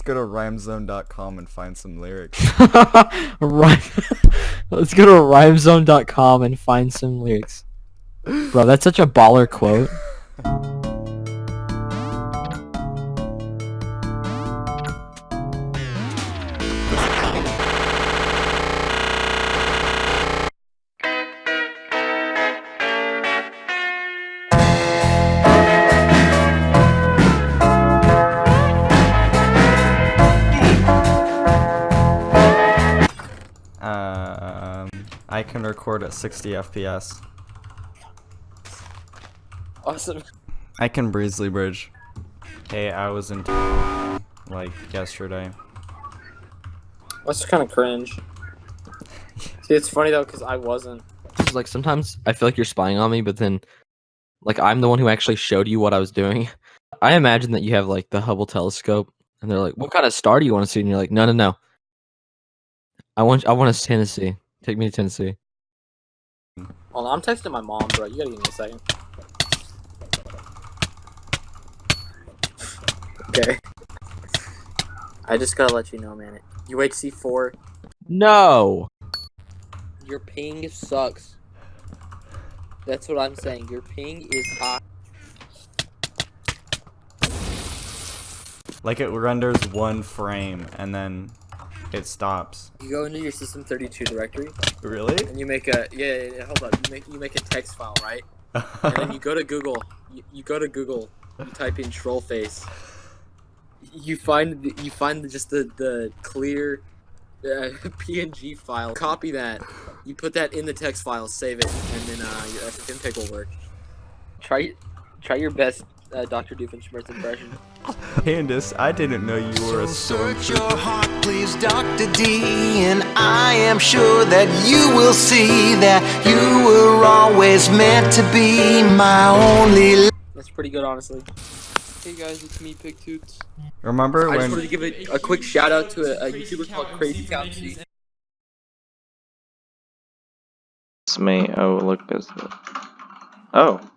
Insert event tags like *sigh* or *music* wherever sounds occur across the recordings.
Let's go to rhymezone.com and find some lyrics. *laughs* Rhyme. *laughs* Let's go to rhymezone.com and find some lyrics. Bro, that's such a baller quote. *laughs* I can record at 60 FPS. Awesome. I can Breezely Bridge. Hey, I was in like yesterday. That's kind of cringe. *laughs* See, it's funny though, because I wasn't. It's like sometimes I feel like you're spying on me, but then like I'm the one who actually showed you what I was doing. *laughs* I imagine that you have like the Hubble telescope and they're like, "What kind of star do you want to see?" And you're like, "No, no, no. I want I want us to Tennessee. Take me to Tennessee." Hold on, I'm texting my mom, bro. You gotta give me a second. Okay. I just gotta let you know, man. UHC four, No. your ping sucks. That's what I'm saying. Your ping is high. Like it renders one frame and then it stops. You go into your system 32 directory Really? and you make a yeah, yeah, yeah hold up. You make you make a text file, right? And then you go to Google. You, you go to Google. You type in troll face. You find the- you find just the the clear uh, *laughs* PNG file. Copy that. You put that in the text file. Save it, and then uh, your African pick will work. Try try your best, uh, Dr. Doofenshmirtz impression. *laughs* Candace, I didn't know you were a stormtrooper. Search your heart, please, Dr. D, and I am sure that you will see that you were always meant to be my only. That's pretty good, honestly. Hey guys, it's me, Pick Toots. Remember when. I just wanted to give a, a quick shout out to a, a YouTuber called Crazy Cow MC. It's me. Oh, look, there's the. Oh.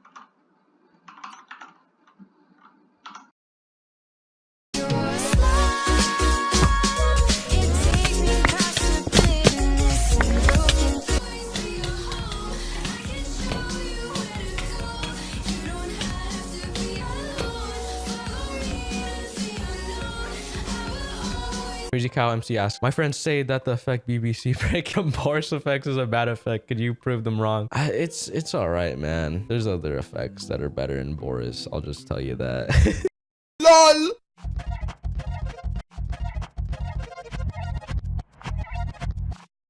Crazy Cow MC asks, My friends say that the effect BCC *laughs* break Boris effects is a bad effect. Could you prove them wrong? I, it's it's all right, man. There's other effects that are better in Boris. I'll just tell you that. *laughs* LOL!